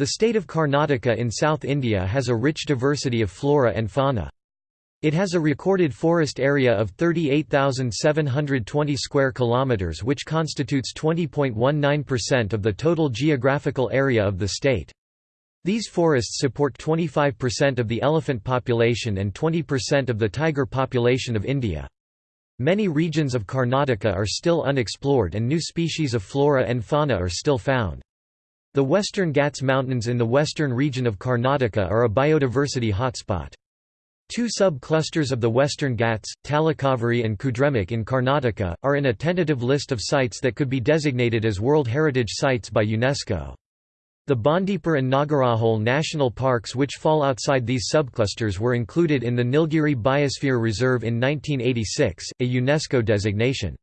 The state of Karnataka in South India has a rich diversity of flora and fauna. It has a recorded forest area of 38,720 square kilometers which constitutes 20.19% of the total geographical area of the state. These forests support 25% of the elephant population and 20% of the tiger population of India. Many regions of Karnataka are still unexplored and new species of flora and fauna are still found. The Western Ghats Mountains in the western region of Karnataka are a biodiversity hotspot. Two sub-clusters of the Western Ghats, Talakaveri and Kudremukh in Karnataka, are in a tentative list of sites that could be designated as World Heritage Sites by UNESCO. The Bandipur and Nagarhole national parks which fall outside these subclusters were included in the Nilgiri Biosphere Reserve in 1986, a UNESCO designation.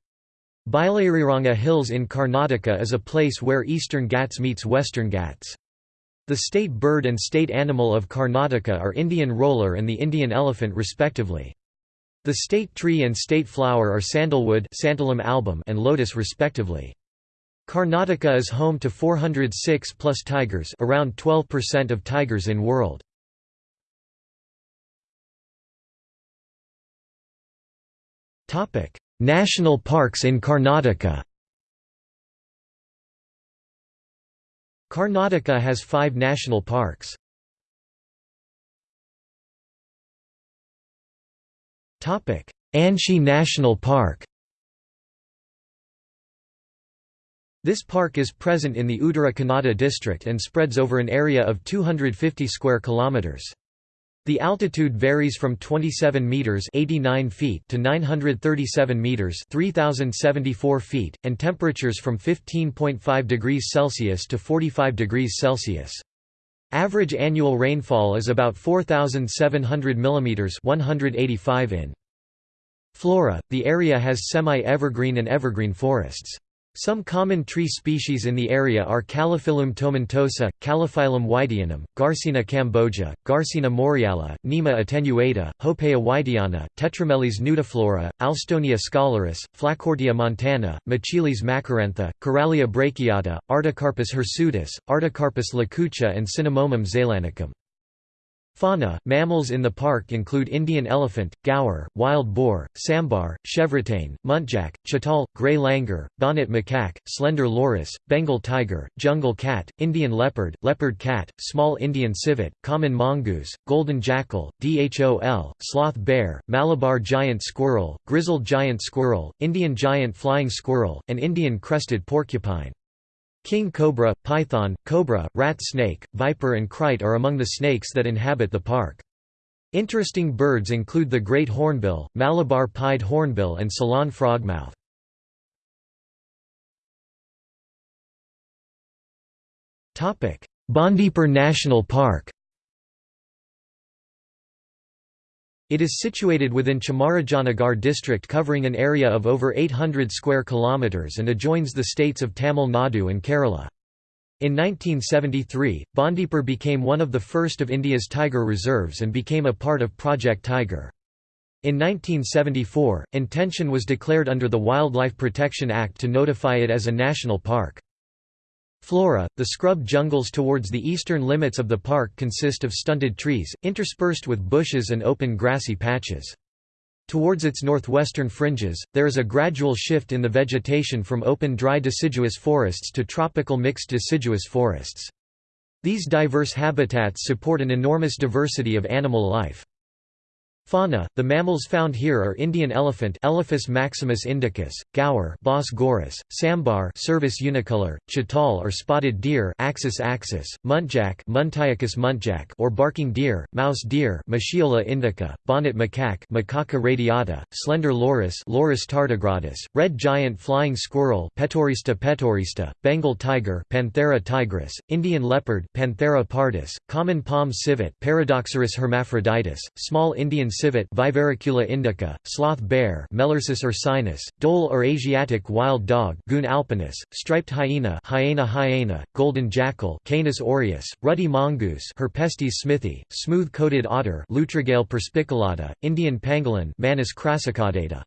Biligiriranga Hills in Karnataka is a place where Eastern Ghats meets Western Ghats. The state bird and state animal of Karnataka are Indian roller and the Indian elephant respectively. The state tree and state flower are sandalwood album and lotus respectively. Karnataka is home to 406 plus tigers around 12% of tigers in world. National parks in Karnataka Karnataka has five national parks. Anshi National Park This park is present in the Uttara Kannada district and spreads over an area of 250 square kilometers. The altitude varies from 27 meters (89 feet) to 937 meters (3074 feet), and temperatures from 15.5 degrees Celsius to 45 degrees Celsius. Average annual rainfall is about 4700 mm (185 in). Flora: The area has semi-evergreen and evergreen forests. Some common tree species in the area are Calophyllum tomentosa, Calophyllum wightianum, Garcinia cambogia, Garcinia moriala, Knema attenuata, Hopea wightiana, Tetrameles nudiflora, Alstonia scholaris, Flacourtia montana, Machilus macrantha, Carallia brachiata, Artocarpus hirsutus, Artocarpus lacucha and Cinnamomum zeylanicum. Fauna, mammals in the park include Indian elephant, gaur, wild boar, sambar, chevrotain, muntjac, chital, grey langur, bonnet macaque, slender loris, Bengal tiger, jungle cat, Indian leopard, leopard cat, small Indian civet, common mongoose, golden jackal, dhole, sloth bear, Malabar giant squirrel, grizzled giant squirrel, Indian giant flying squirrel, and Indian crested porcupine. King cobra, python, cobra, rat snake, viper and krait are among the snakes that inhabit the park. Interesting birds include the great hornbill, Malabar pied hornbill and Ceylon frogmouth. Bandipur National Park It is situated within Chamarajanagar district covering an area of over 800 square kilometers and adjoins the states of Tamil Nadu and Kerala. In 1973, Bandipur became one of the first of India's tiger reserves and became a part of Project Tiger. In 1974, intention was declared under the Wildlife Protection Act to notify it as a national park. Flora, the scrub jungles towards the eastern limits of the park consist of stunted trees, interspersed with bushes and open grassy patches. Towards its northwestern fringes, there is a gradual shift in the vegetation from open dry deciduous forests to tropical mixed deciduous forests. These diverse habitats support an enormous diversity of animal life. Fauna: The mammals found here are Indian elephant Elephas maximus indicus, gaur Bos gaurus, sambar Cervus unicolor, chital or spotted deer Axis axis, muntjac Muntiacus muntjac or barking deer, mouse deer Moschiola indica, bonnet macaque Macaca radiata, slender loris Loris tardigradus, red giant flying squirrel Petaurista petaurista, Bengal tiger Panthera tigris, Indian leopard Panthera pardus, common palm civet Paradoxurus hermaphroditus, small Indian civet Viverricula indica, sloth bear Melursus ursinus, dhole or Asiatic wild dog Cuon alpinus, striped hyena Hyaena hyaena, golden jackal Canis aureus, ruddy mongoose Herpestes smithi, smooth-coated otter Lutrogale perspicillata, Indian pangolin Manis crassicaudata.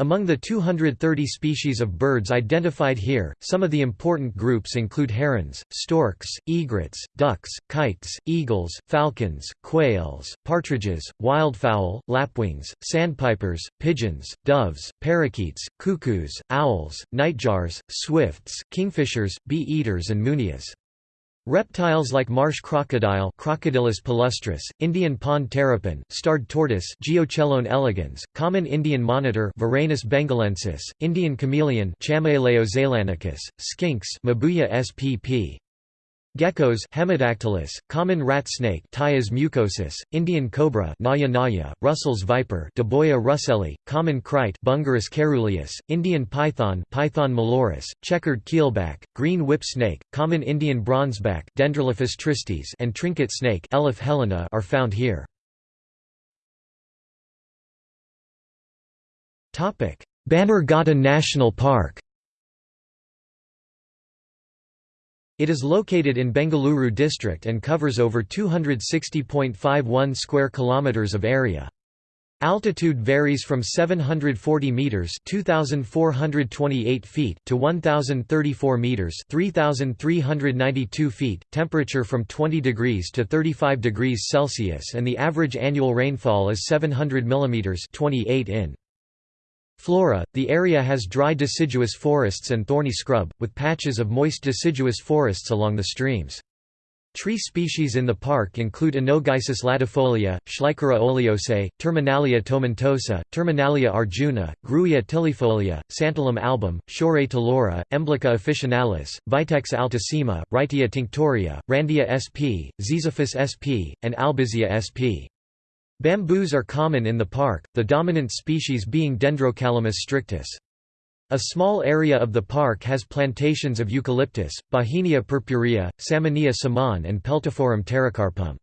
Among the 230 species of birds identified here, some of the important groups include herons, storks, egrets, ducks, kites, eagles, falcons, quails, partridges, wildfowl, lapwings, sandpipers, pigeons, doves, parakeets, cuckoos, owls, nightjars, swifts, kingfishers, bee-eaters and munias. Reptiles like marsh crocodile Crocodylus palustris, Indian pond terrapin, starred tortoise Geochelone elegans, common Indian monitor Varanus bengalensis, Indian chameleon Chamaeleo zeylanicus, skinks Mabuya spp. Geckos Hemidactylus, common rat snake Ptyas mucosus, Indian cobra Naja naja, Russell's viper Daboia russelli, common krait Bungarus caeruleus, Indian python Python molurus, checkered keelback, green whip snake, common Indian bronzeback Dendrelaphis tristis and trinket snake Elaphe helena are found here. Bannerghatta National Park It is located in Bengaluru district and covers over 260.51 square kilometers of area. Altitude varies from 740 meters (2428 feet) to 1034 meters (3392 feet). Temperature from 20 degrees to 35 degrees Celsius and the average annual rainfall is 700 millimeters (28 in). Flora – The area has dry deciduous forests and thorny scrub, with patches of moist deciduous forests along the streams. Tree species in the park include Anogeissus latifolia, Schleichera oleosa, Terminalia tomentosa, Terminalia arjuna, Grewia tilifolia, Santalum album, Shorea ptiloura, Emblica officinalis, Vitex altissima, Wrightia tinctoria, Randia sp, Ziziphus sp, and Albizia sp. Bamboos are common in the park, the dominant species being Dendrocalamus strictus. A small area of the park has plantations of eucalyptus, Bauhinia purpurea, Samanea saman and Peltophorum pterocarpum.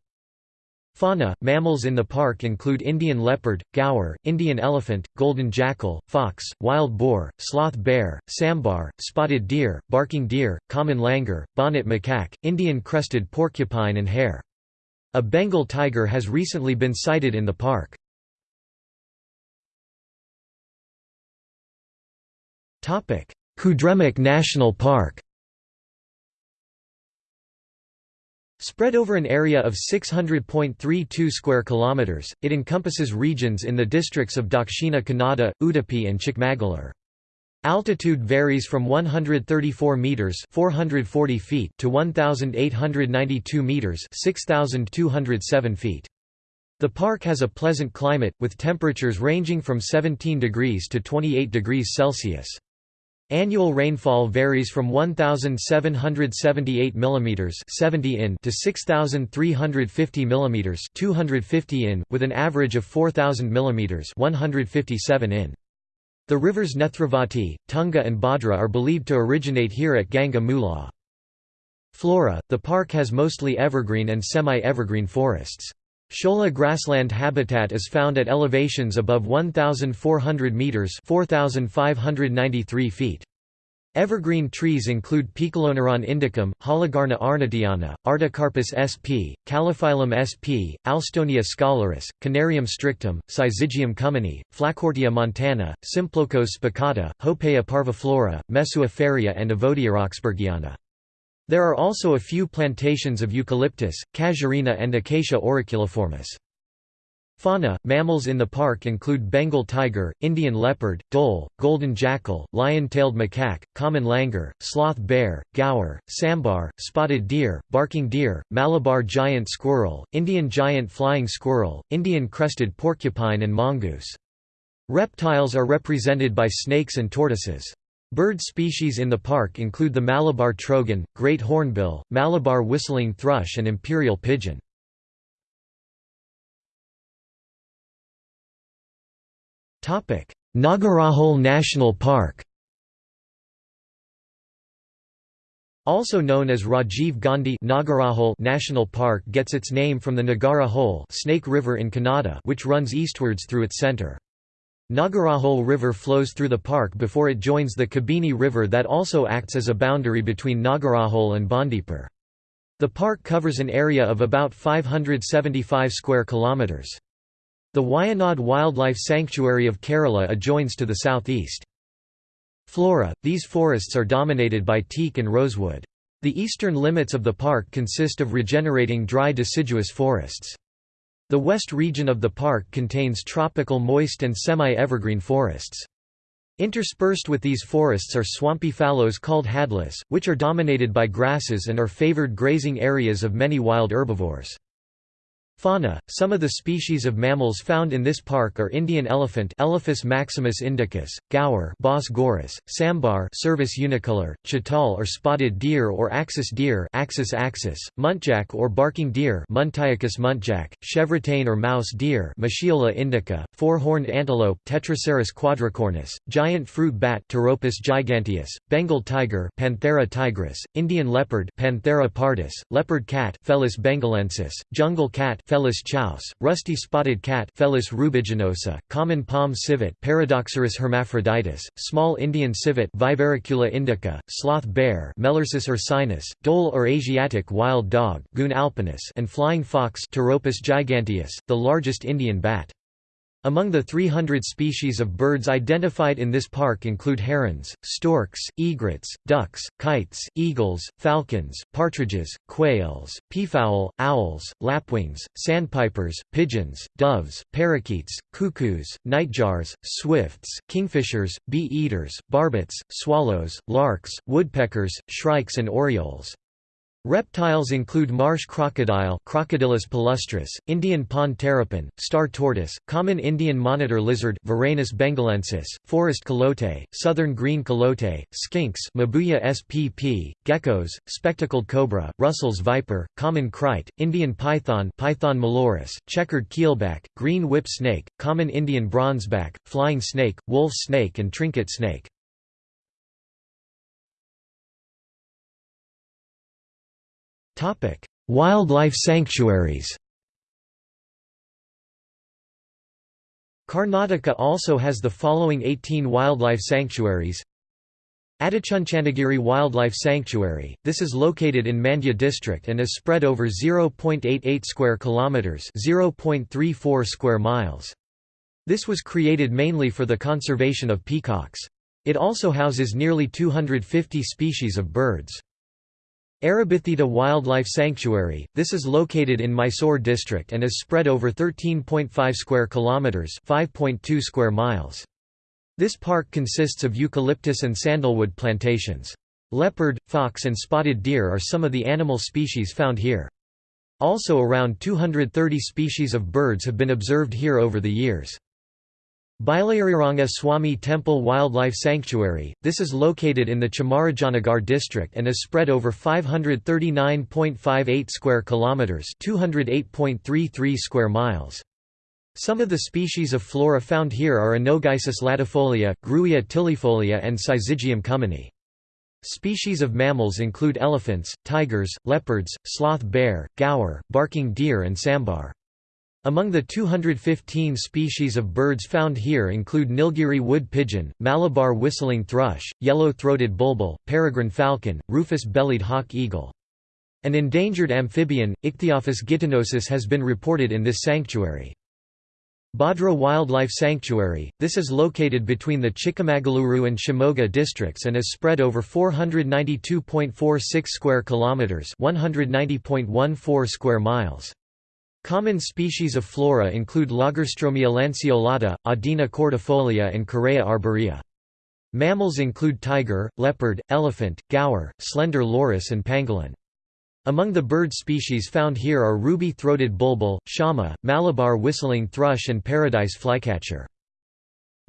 Fauna – Mammals in the park include Indian leopard, gaur, Indian elephant, golden jackal, fox, wild boar, sloth bear, sambar, spotted deer, barking deer, common langur, bonnet macaque, Indian crested porcupine and hare. A Bengal tiger has recently been sighted in the park. Kudremukh National Park Spread over an area of 600.32 square kilometers, it encompasses regions in the districts of Dakshina Kannada, Udupi and Chikmagalur. Altitude varies from 134 meters (440 feet) to 1892 meters (6207 feet). The park has a pleasant climate with temperatures ranging from 17 degrees to 28 degrees Celsius. Annual rainfall varies from 1778 mm 70 in to 6350 mm 250 in with an average of 4000 mm 157 in. The rivers Nethravati, Tunga and Bhadra are believed to originate here at Ganga. Flora – The park has mostly evergreen and semi-evergreen forests. Shola grassland habitat is found at elevations above 1,400 metres 4,593 feet. Evergreen trees include Poeciloneuron indicum, Holigarna arnottiana, Artocarpus sp, Calophyllum sp, Alstonia scholaris, Canarium strictum, Syzygium cummini, Flacourtia montana, Symplocos spicata, Hopea parviflora, Mesua ferrea and Evodia roxburghiana. There are also a few plantations of eucalyptus, casuarina and Acacia auriculiformis. Fauna – Mammals in the park include Bengal tiger, Indian leopard, dhole, golden jackal, lion-tailed macaque, common langur, sloth bear, gaur, sambar, spotted deer, barking deer, Malabar giant squirrel, Indian giant flying squirrel, Indian crested porcupine and mongoose. Reptiles are represented by snakes and tortoises. Bird species in the park include the Malabar trogon, great hornbill, Malabar whistling thrush and imperial pigeon. Nagarahole National Park Also known as Rajiv Gandhi Nagarahole National Park gets its name from the Nagara Hole Snake River in Kannada which runs eastwards through its centre. Nagarahole River flows through the park before it joins the Kabini River that also acts as a boundary between Nagarahole and Bandipur. The park covers an area of about 575 square kilometres. The Wayanad Wildlife Sanctuary of Kerala adjoins to the southeast. Flora – These forests are dominated by teak and rosewood. The eastern limits of the park consist of regenerating dry deciduous forests. The west region of the park contains tropical moist and semi-evergreen forests. Interspersed with these forests are swampy fallows called hadlas, which are dominated by grasses and are favored grazing areas of many wild herbivores. Fauna – Some of the species of mammals found in this park are Indian elephant Elephas maximus indicus, gaur Bos gaurus, sambar Cervus unicolor, chital or spotted deer or axis deer Axis axis, muntjac or barking deer Muntiacus muntjac, chevrotain or mouse deer Moschiola indica, four-horned antelope Tetracerus quadricornis, giant fruit bat Pteropus giganteus, Bengal tiger Panthera tigris, Indian leopard Panthera pardus, leopard cat Felis bengalensis, jungle cat Felis chaus, rusty spotted cat Felis rubiginosa, common palm civet Paradoxurus hermaphroditus, small Indian civet Viverricula indica, sloth bear Melursus ursinus, dhole or Asiatic wild dog Cuon alpinus and flying fox Pteropus giganteus, the largest Indian bat. Among the 300 species of birds identified in this park include herons, storks, egrets, ducks, kites, eagles, falcons, partridges, quails, peafowl, owls, lapwings, sandpipers, pigeons, doves, parakeets, cuckoos, nightjars, swifts, kingfishers, bee-eaters, barbets, swallows, larks, woodpeckers, shrikes and orioles. Reptiles include marsh crocodile Crocodylus palustris, Indian pond terrapin, star tortoise, common Indian monitor lizard Varanus bengalensis, forest calote, southern green calote, skinks Mabuya spp, geckos, spectacled cobra, Russell's viper, common kite, Indian python Python molurus, checkered keelback, green whip snake, common Indian bronzeback, flying snake, wolf snake and trinket snake. Topic: Wildlife sanctuaries. Karnataka also has the following 18 wildlife sanctuaries. Adichunchanagiri Wildlife Sanctuary. This is located in Mandya district and is spread over 0.88 square kilometers, 0.34 square miles. This was created mainly for the conservation of peacocks. It also houses nearly 250 species of birds. Arabithittu Wildlife Sanctuary. This is located in Mysore district and is spread over 13.5 square kilometers, 5.2 square miles. This park consists of eucalyptus and sandalwood plantations. Leopard, fox and spotted deer are some of the animal species found here. Also around 230 species of birds have been observed here over the years. Biligiriranga Swami Temple Wildlife Sanctuary, this is located in the Chamarajanagar district and is spread over 539.58 square kilometers, 208.33 square miles. Some of the species of flora found here are Anogeissus latifolia, Grewia tilifolia and Syzygium cummini. Species of mammals include elephants, tigers, leopards, sloth bear, gaur, barking deer and sambar. Among the 215 species of birds found here include Nilgiri wood pigeon, Malabar whistling thrush, yellow-throated bulbul, peregrine falcon, rufous-bellied hawk eagle. An endangered amphibian, Ichthyophis gitanosus has been reported in this sanctuary. Bhadra Wildlife Sanctuary, this is located between the Chikmagaluru and Shimoga districts and is spread over 492.46 square kilometers, 190.14 square miles. Common species of flora include Lagerstroemia lanceolata, Adina cordifolia and Careya arborea. Mammals include tiger, leopard, elephant, gaur, slender loris and pangolin. Among the bird species found here are ruby-throated bulbul, shama, Malabar whistling thrush and paradise flycatcher.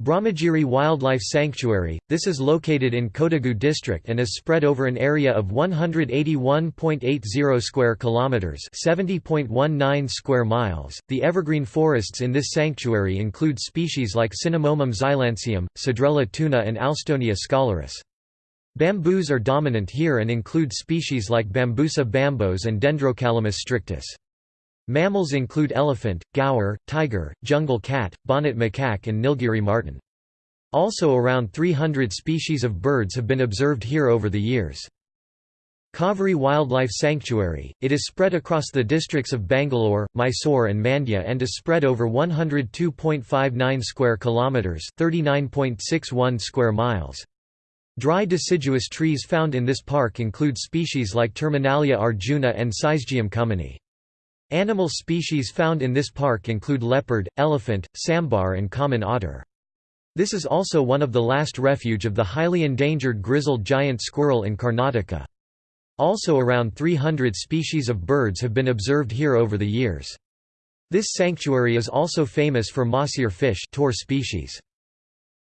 Brahmagiri Wildlife Sanctuary, this is located in Kodagu district and is spread over an area of 181.80 square kilometers, 70.19 square miles. The evergreen forests in this sanctuary include species like Cinnamomum zeylanicum, Cedrela toona and Alstonia scholaris. Bamboos are dominant here and include species like Bambusa bambos and Dendrocalamus strictus. Mammals include elephant, gaur, tiger, jungle cat, bonnet macaque and Nilgiri marten. Also around 300 species of birds have been observed here over the years. Kaveri Wildlife Sanctuary, it is spread across the districts of Bangalore, Mysore and Mandya and is spread over 102.59 square kilometers, 39.61 square miles. Dry deciduous trees found in this park include species like Terminalia arjuna and Syzygium cummini. Animal species found in this park include leopard, elephant, sambar and common otter. This is also one of the last refuge of the highly endangered grizzled giant squirrel in Karnataka. Also around 300 species of birds have been observed here over the years. This sanctuary is also famous for mahseer fish species.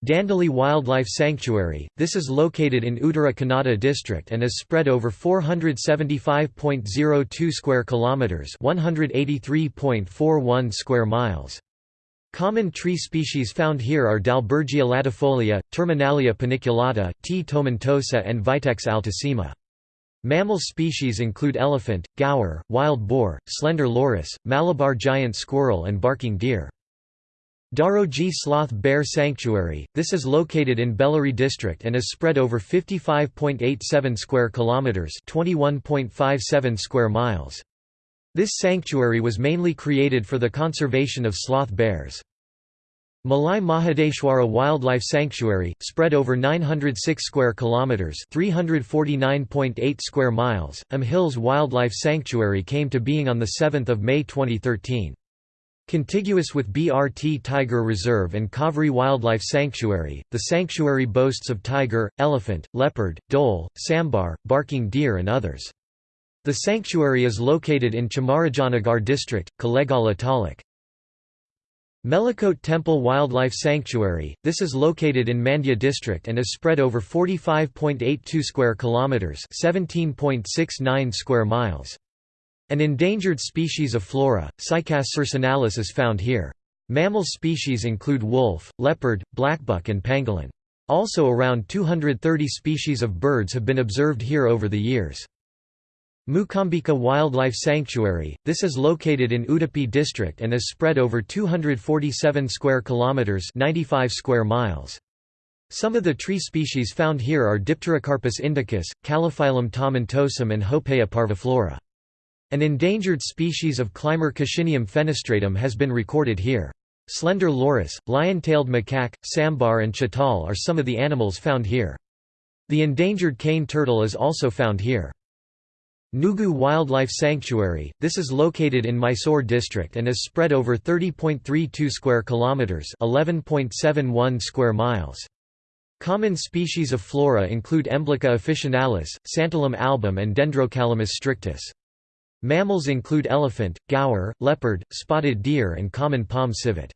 Dandeli Wildlife Sanctuary, this is located in Uttara Kannada district and is spread over 475.02 square kilometers, 183.41 square miles. Common tree species found here are Dalbergia latifolia, Terminalia paniculata, T. tomentosa and Vitex altissima. Mammal species include elephant, gaur, wild boar, slender loris, Malabar giant squirrel and barking deer. Dharoji Sloth Bear Sanctuary, this is located in Bellary district and is spread over 55.87 square kilometers, 21.57 square miles. This sanctuary was mainly created for the conservation of sloth bears. Malai Mahadeshwara Wildlife Sanctuary, spread over 906 square kilometers, 349.8 square miles. Am Hills Wildlife Sanctuary came to being on the 7th of May 2013. Contiguous with BRT Tiger Reserve and Kaveri Wildlife Sanctuary, the sanctuary boasts of tiger, elephant, leopard, dhole, sambar, barking deer and others. The sanctuary is located in Chamarajanagar district, Kollegala taluk. Melkote Temple Wildlife Sanctuary, this is located in Mandya district and is spread over 45.82 square kilometers, 17.69 square miles. An endangered species of flora, Cycas circinalis is found here. Mammal species include wolf, leopard, blackbuck and pangolin. Also around 230 species of birds have been observed here over the years. Mookambika Wildlife Sanctuary, this is located in Udupi district and is spread over 247 square kilometers, 95 square miles. Some of the tree species found here are Dipterocarpus indicus, Calophyllum tomentosum and Hopea parviflora. An endangered species of climber Coscinium fenestratum has been recorded here. Slender loris, lion-tailed macaque, sambar and chital are some of the animals found here. The endangered cane turtle is also found here. Nugu Wildlife Sanctuary, this is located in Mysore district and is spread over 30.32 square kilometers, 11.71 square miles. Common species of flora include Emblica officinalis, Santalum album and Dendrocalamus strictus. Mammals include elephant, gaur, leopard, spotted deer and common palm civet.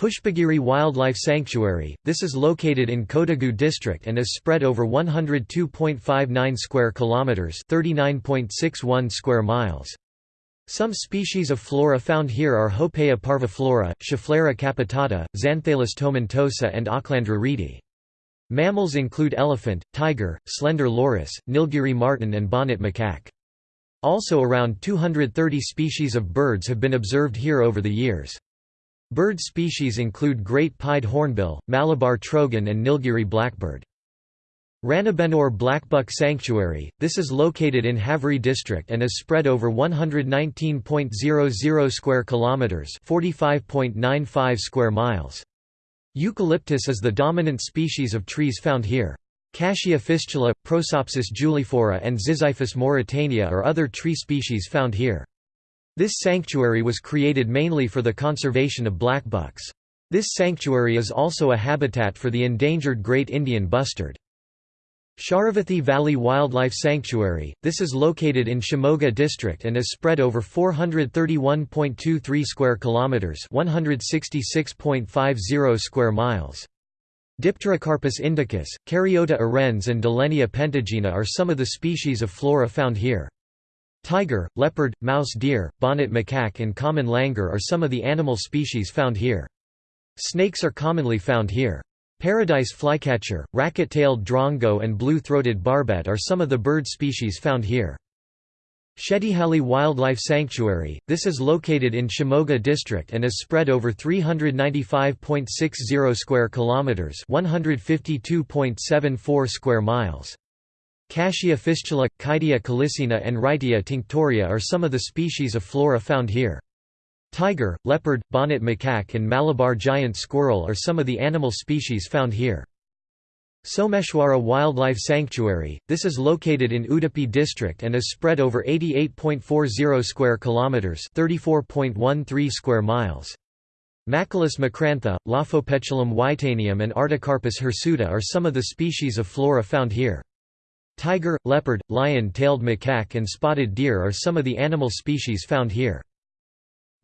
Pushpagiri Wildlife Sanctuary, this is located in Kodagu district and is spread over 102.59 square kilometers, 39.61 square miles. Some species of flora found here are Hopea parviflora, Schefflera capitata, Xantolis tomentosa and Ochlandra rheedii. Mammals include elephant, tiger, slender loris, Nilgiri marten and bonnet macaque. Also around 230 species of birds have been observed here over the years. Bird species include great pied hornbill, Malabar trogon and Nilgiri blackbird. Ranebennur Blackbuck Sanctuary, this is located in Haveri district and is spread over 119.00 square kilometers, 45.95 square miles. Eucalyptus is the dominant species of trees found here. Cassia fistula, Prosopis juliflora and Ziziphus mauritiana are other tree species found here. This sanctuary was created mainly for the conservation of blackbucks. This sanctuary is also a habitat for the endangered great Indian bustard. Sharavathi Valley Wildlife Sanctuary, this is located in Shimoga district and is spread over 431.23 square kilometers, 166.50 square miles. Dipterocarpus indicus, Caryota urens and Dillenia pentagyna are some of the species of flora found here. Tiger, leopard, mouse deer, bonnet macaque and common langur are some of the animal species found here. Snakes are commonly found here. Paradise flycatcher, racket-tailed drongo and blue-throated barbet are some of the bird species found here. Shettihalli Wildlife Sanctuary, this is located in Shimoga district and is spread over 395.60 square kilometers, 152.74 square miles. Cassia fistula, Chaedia calycina and Wrightia tinctoria are some of the species of flora found here. Tiger, leopard, bonnet macaque and Malabar giant squirrel are some of the animal species found here. Someshwara Wildlife Sanctuary, this is located in Udupi district and is spread over 88.40 square kilometers, 34.13 square miles. Machilus macrantha, Lophopetalum wightianum and Artocarpus hirsuta are some of the species of flora found here. Tiger, leopard, lion-tailed macaque and spotted deer are some of the animal species found here.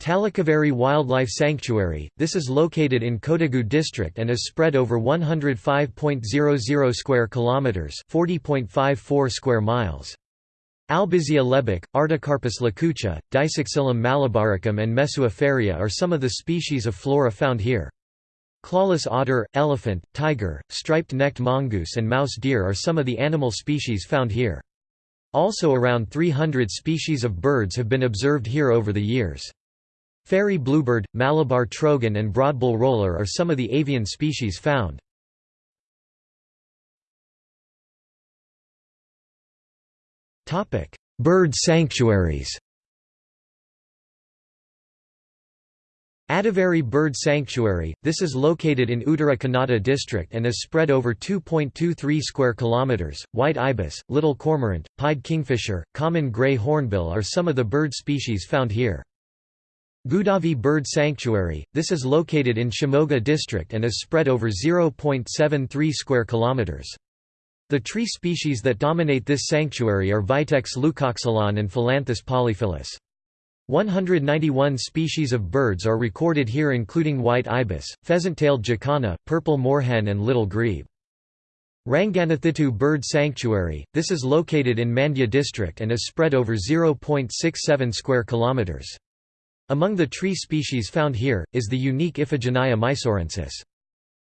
Talakaveri Wildlife Sanctuary, this is located in Kodagu district and is spread over 105.00 square kilometers, 40.54 square miles. Albizia lebbek, Artocarpus lacucha, Dysoxylum malabaricum and Mesua ferrea are some of the species of flora found here. Clawless otter, elephant, tiger, striped-necked mongoose and mouse deer are some of the animal species found here. Also around 300 species of birds have been observed here over the years. Fairy bluebird, Malabar trogon and broadbill roller are some of the avian species found. Bird sanctuaries Adiveri Bird Sanctuary, this is located in Uttara Kannada district and is spread over 2.23 square kilometers. White ibis, little cormorant, pied kingfisher, common gray hornbill are some of the bird species found here. Godavi Bird Sanctuary, this is located in Shimoga district and is spread over 0.73 square kilometers. The tree species that dominate this sanctuary are Vitex leucoxylon and Phyllanthus polyphyllus. 191 species of birds are recorded here including white ibis, pheasant-tailed jacana, purple moorhen and little grebe. Ranganathittu Bird Sanctuary, this is located in Mandya district and is spread over 0.67 square kilometers. Among the tree species found here, is the unique Iphigenia mysorensis.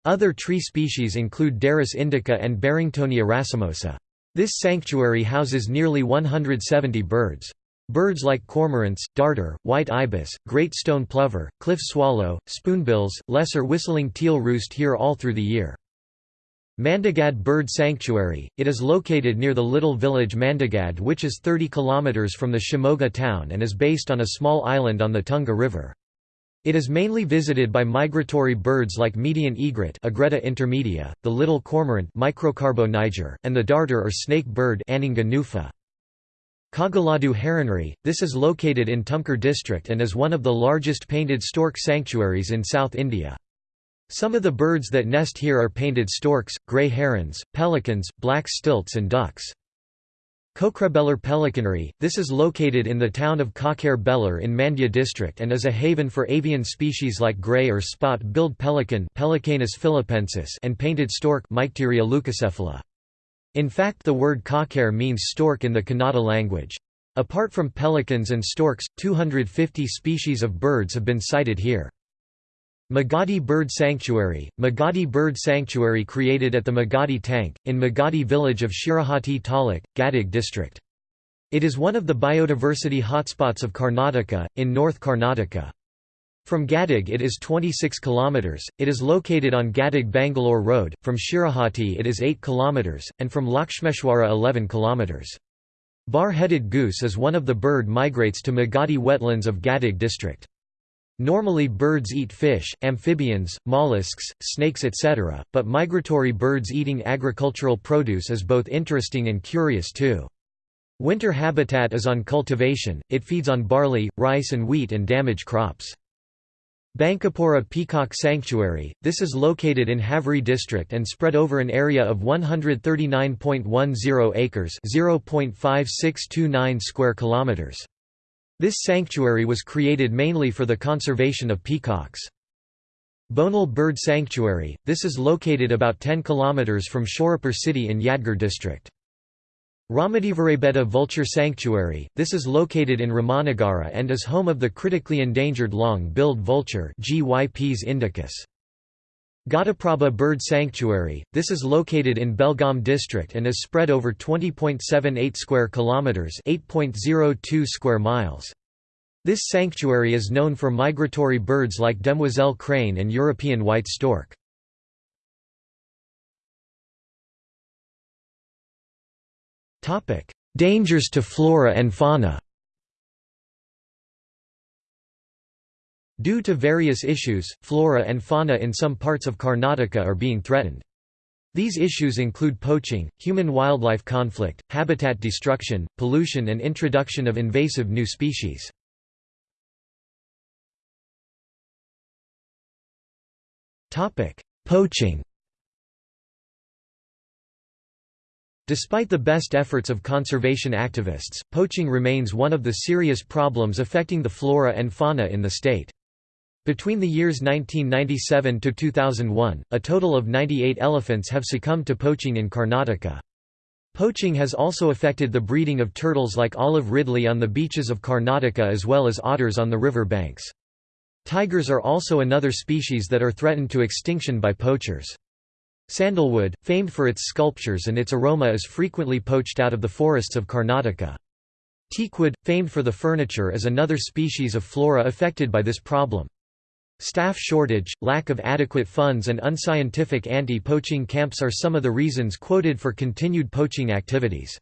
Other tree species include Derris indica and Barringtonia racemosa. This sanctuary houses nearly 170 birds. Birds like cormorants, darter, white ibis, great stone plover, cliff swallow, spoonbills, lesser whistling teal roost here all through the year. Mandigad Bird Sanctuary, it is located near the little village Mandagad which is 30 km from the Shimoga town and is based on a small island on the Tunga River. It is mainly visited by migratory birds like median egret Egretta intermedia, the little cormorant Microcarbo niger, and the darter or snake bird Anhinga rufa. Kagaladu Heronry, this is located in Tumkur district and is one of the largest painted stork sanctuaries in South India. Some of the birds that nest here are painted storks, grey herons, pelicans, black stilts and ducks. Kokrebellur Pelicanary, this is located in the town of Kakare Bellur in Mandya district and is a haven for avian species like grey or spot-billed pelican Pelecanus philippensis and painted stork Mycteria leucocephala. In fact the word kakare means stork in the Kannada language. Apart from pelicans and storks, 250 species of birds have been sighted here. Magadi Bird Sanctuary Magadi Bird Sanctuary created at the Magadi Tank, in Magadi village of Shirahati Taluk, Gadag district. It is one of the biodiversity hotspots of Karnataka, in North Karnataka. From Gadag it is 26 km, it is located on Gadag-Bangalore Road, from Shirahati it is 8 km, and from Lakshmeshwara 11 km. Bar-headed goose is one of the bird migrates to Magadi wetlands of Gadag district. Normally birds eat fish, amphibians, mollusks, snakes etc., but migratory birds eating agricultural produce is both interesting and curious too. Winter habitat is on cultivation, it feeds on barley, rice and wheat and damaged crops. Bankapura Peacock Sanctuary, this is located in Haveri district and spread over an area of 139.10 acres 0.5629 square kilometers. This sanctuary was created mainly for the conservation of peacocks. Bonal Bird Sanctuary, this is located about 10 km from Shorapur city in Yadgir district. Ramadevarabetta Vulture Sanctuary, this is located in Ramanagara and is home of the critically endangered long-billed vulture Gyps indicus. Ghataprabha Bird Sanctuary, this is located in Belgaum district and is spread over 20.78 square kilometers, 8.02 square miles. This sanctuary is known for migratory birds like demoiselle crane and European white stork. Dangers to flora and fauna Due to various issues, flora and fauna in some parts of Karnataka are being threatened. These issues include poaching, human-wildlife conflict, habitat destruction, pollution and introduction of invasive new species. Poaching Despite the best efforts of conservation activists, poaching remains one of the serious problems affecting the flora and fauna in the state. Between the years 1997 to 2001, a total of 98 elephants have succumbed to poaching in Karnataka. Poaching has also affected the breeding of turtles like olive ridley on the beaches of Karnataka as well as otters on the river banks. Tigers are also another species that are threatened to extinction by poachers. Sandalwood, famed for its sculptures and its aroma is frequently poached out of the forests of Karnataka. Teakwood, famed for the furniture is another species of flora affected by this problem. Staff shortage, lack of adequate funds and unscientific anti-poaching camps are some of the reasons quoted for continued poaching activities.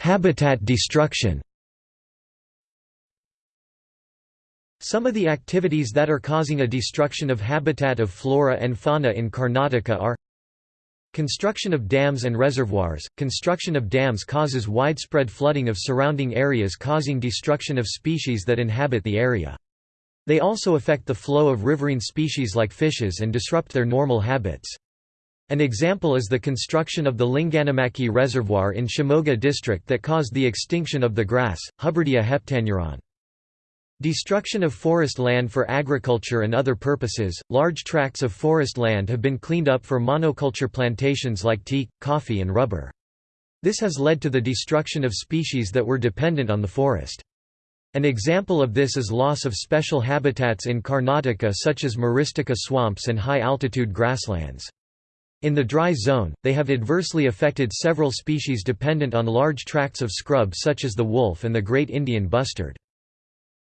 Habitat destruction Some of the activities that are causing a destruction of habitat of flora and fauna in Karnataka are Construction of dams and reservoirs – Construction of dams causes widespread flooding of surrounding areas causing destruction of species that inhabit the area. They also affect the flow of riverine species like fishes and disrupt their normal habits. An example is the construction of the Linganamakki Reservoir in Shimoga district that caused the extinction of the grass, Hubbardia heptaneuron. Destruction of forest land for agriculture and other purposes. Large tracts of forest land have been cleaned up for monoculture plantations like tea, coffee, and rubber. This has led to the destruction of species that were dependent on the forest. An example of this is loss of special habitats in Karnataka such as Myristica swamps and high-altitude grasslands. In the dry zone, they have adversely affected several species dependent on large tracts of scrub such as the wolf and the great Indian bustard.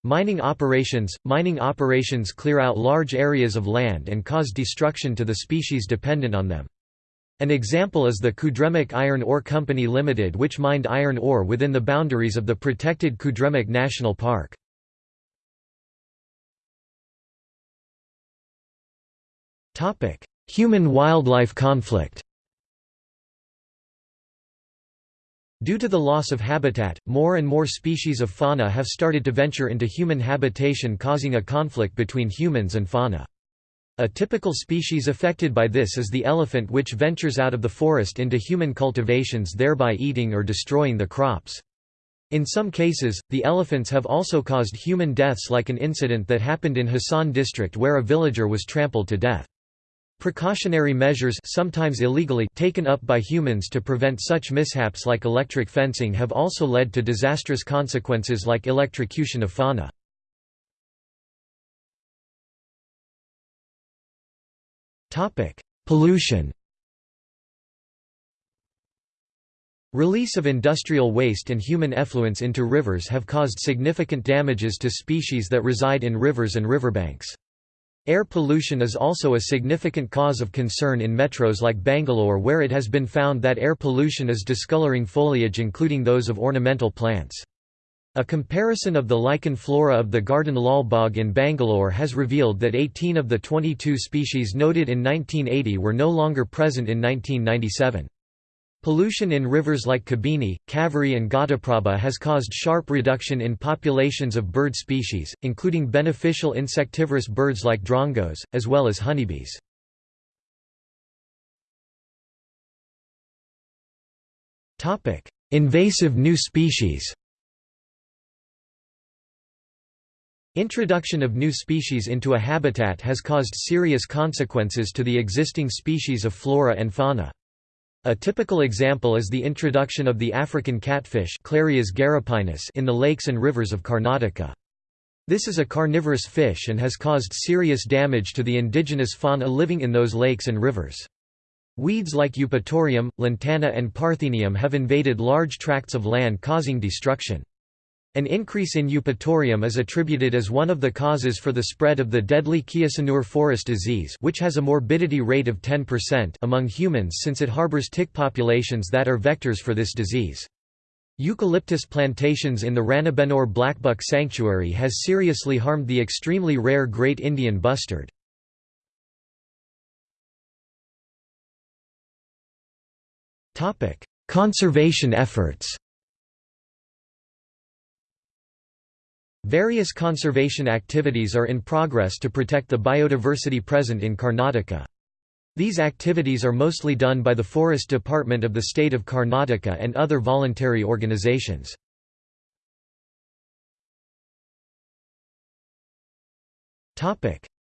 Mining operations – Mining operations clear out large areas of land and cause destruction to the species dependent on them. An example is the Kudremukh Iron Ore Company Limited which mined iron ore within the boundaries of the protected Kudremukh National Park. Human-wildlife conflict Due to the loss of habitat, more and more species of fauna have started to venture into human habitation causing a conflict between humans and fauna. A typical species affected by this is the elephant which ventures out of the forest into human cultivations thereby eating or destroying the crops. In some cases, the elephants have also caused human deaths like an incident that happened in Hassan district where a villager was trampled to death. Precautionary measures sometimes illegally taken up by humans to prevent such mishaps like electric fencing have also led to disastrous consequences like electrocution of fauna. Pollution Release of industrial waste and human effluents into rivers have caused significant damages to species that reside in rivers and riverbanks. Air pollution is also a significant cause of concern in metros like Bangalore where it has been found that air pollution is discoloring foliage including those of ornamental plants. A comparison of the lichen flora of the Garden Lal Bagh in Bangalore has revealed that 18 of the 22 species noted in 1980 were no longer present in 1997. Pollution in rivers like Kabini, Kaveri and Ghataprabha has caused sharp reduction in populations of bird species, including beneficial insectivorous birds like drongos, as well as honeybees. Invasive new species Introduction of new species into a habitat has caused serious consequences to the existing species of flora and fauna. A typical example is the introduction of the African catfish in the lakes and rivers of Karnataka. This is a carnivorous fish and has caused serious damage to the indigenous fauna living in those lakes and rivers. Weeds like Eupatorium, lantana and Parthenium have invaded large tracts of land causing destruction. An increase in eupatorium is attributed as one of the causes for the spread of the deadly Kyasanur forest disease which has a morbidity rate of 10% among humans since it harbors tick populations that are vectors for this disease. Eucalyptus plantations in the Ranebennur Blackbuck Sanctuary has seriously harmed the extremely rare Great Indian bustard. Conservation efforts Various conservation activities are in progress to protect the biodiversity present in Karnataka. These activities are mostly done by the Forest Department of the state of Karnataka and other voluntary organizations.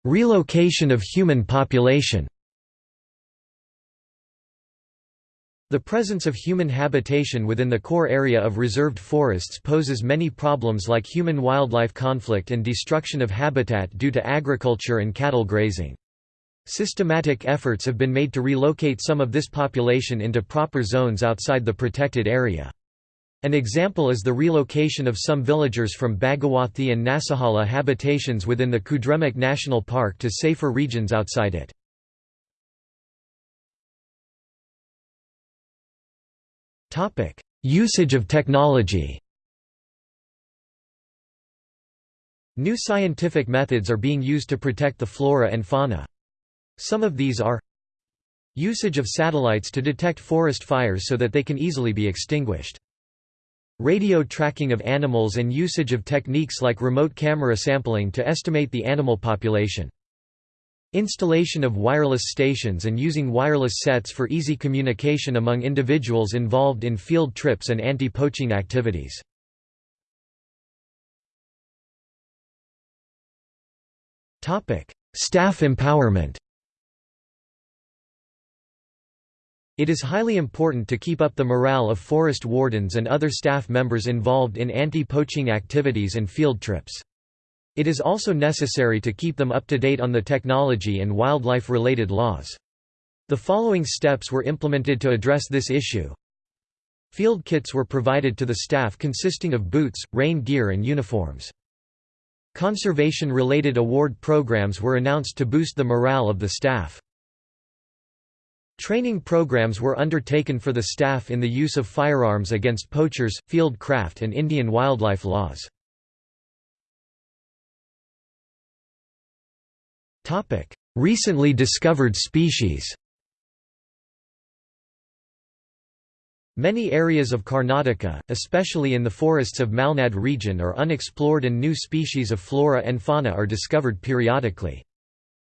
Relocation of human population The presence of human habitation within the core area of reserved forests poses many problems like human-wildlife conflict and destruction of habitat due to agriculture and cattle grazing. Systematic efforts have been made to relocate some of this population into proper zones outside the protected area. An example is the relocation of some villagers from Bhagawathi and Nasahala habitations within the Kudremukh National Park to safer regions outside it. Usage of technology New scientific methods are being used to protect the flora and fauna. Some of these are Usage of satellites to detect forest fires so that they can easily be extinguished. Radio tracking of animals and usage of techniques like remote camera sampling to estimate the animal population. Installation of wireless stations and using wireless sets for easy communication among individuals involved in field trips and anti-poaching activities. Staff empowerment It is highly important to keep up the morale of forest wardens and other staff members involved in anti-poaching activities and field trips. It is also necessary to keep them up to date on the technology and wildlife-related laws. The following steps were implemented to address this issue. Field kits were provided to the staff consisting of boots, rain gear and uniforms. Conservation-related award programs were announced to boost the morale of the staff. Training programs were undertaken for the staff in the use of firearms against poachers, field craft and Indian wildlife laws. Recently discovered species Many areas of Karnataka, especially in the forests of Malnad region are unexplored and new species of flora and fauna are discovered periodically.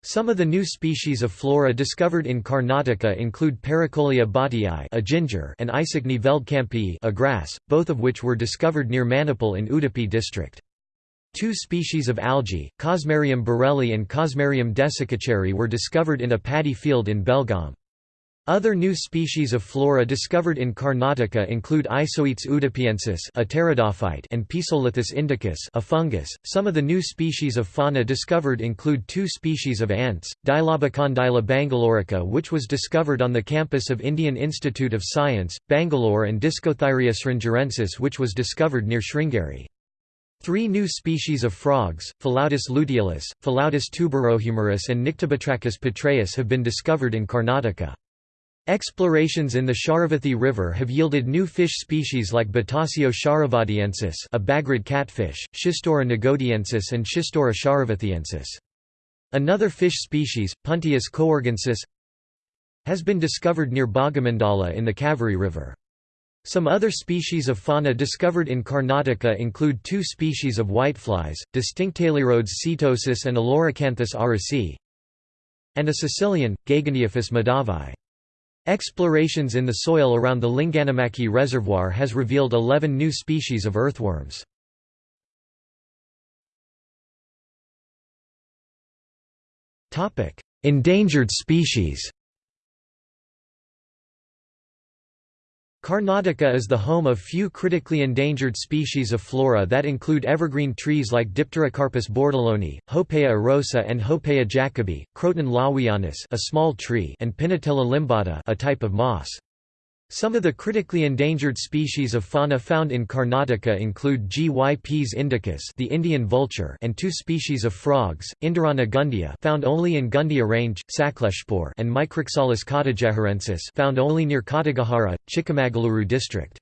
Some of the new species of flora discovered in Karnataka include Paracautleya bhatii a ginger and Isachne veldkampi a grass, both of which were discovered near Manipal in Udupi district. Two species of algae, Cosmarium bourrellyi and Cosmarium desikacharyi were discovered in a paddy field in Belgaum. Other new species of flora discovered in Karnataka include Isoetes udupiensis, a and Pisolithus indicus, a fungus. Some of the new species of fauna discovered include two species of ants, Dilobocondyla bangalorica which was discovered on the campus of Indian Institute of Science, Bangalore and Discothyrea sringerensis which was discovered near Sringeri. Three new species of frogs, Philautus luteolus, Philautus tuberohumerus and Nyctibatrachus petraeus have been discovered in Karnataka. Explorations in the Sharavathi River have yielded new fish species like Batasio sharavatiensis a bagrid catfish, Schistura nagodiensis and Schistura sharavathiensis. Another fish species, Puntius coorgensis, has been discovered near Bhagamandala in the Kaveri River. Some other species of fauna discovered in Karnataka include two species of whiteflies, Distinctaleyrodes setosus and Aleurocanthus arusi, and a caecilian, Gegeneophis madhavai. Explorations in the soil around the Linganamakki Reservoir has revealed 11 new species of earthworms. Endangered species Karnataka is the home of few critically endangered species of flora that include evergreen trees like Dipterocarpus bourdillonii, Hopea erosa and Hopea jacobi, Croton lawianus a small tree and Pinnatella limbata a type of moss. Some of the critically endangered species of fauna found in Karnataka include Gyps indicus the Indian vulture and two species of frogs, Indirana gundia found only in Gundia range, Sakleshpur and Micrixalus kottigeharensis found only near Kottigehara, Chikmagaluru district.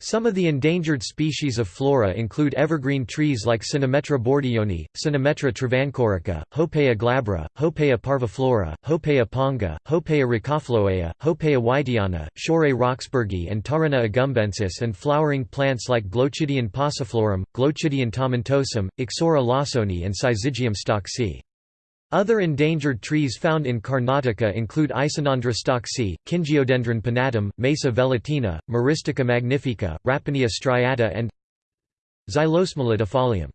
Some of the endangered species of flora include evergreen trees like Cynometra bourdillonii, Cynometra travancorica, Hopea glabra, Hopea parviflora, Hopea ponga, Hopea racophloea, Hopea wightiana, Shorea roxburghii and Tarenna agumbensis and flowering plants like Glochidion pauciflorum, Glochidion tomentosum, Ixora lawsoni and Syzygium stocksii. Other endangered trees found in Karnataka include Isonandra stocksii, Kingiodendron pinnatum, Maesa velutina, Myristica magnifica, Rapanea striata and Xylosmilidifolium.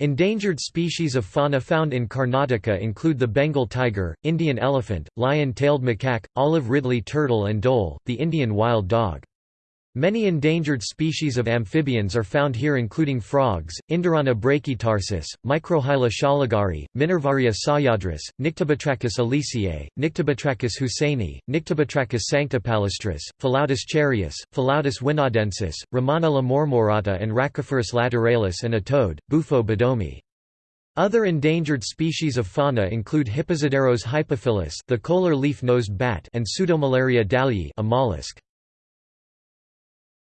Endangered species of fauna found in Karnataka include the Bengal tiger, Indian elephant, lion-tailed macaque, olive ridley turtle and dhole, the Indian wild dog. Many endangered species of amphibians are found here including frogs, Indirana brachytarsus, Microhyla sholigari, Minervarya sahyadris, Nyctibatrachus elysei, Nyctibatrachus hussaini, Nyctibatrachus sanctipalustris, Philautus charius, Philautus wynaadensis, Ramanella mormorata and Rhacophorus lateralis and a toad, Bufo beddomii. Other endangered species of fauna include Hipposideros hypophyllus the kolar leaf-nosed bat and Pseudomulleria dalyi a mollusk.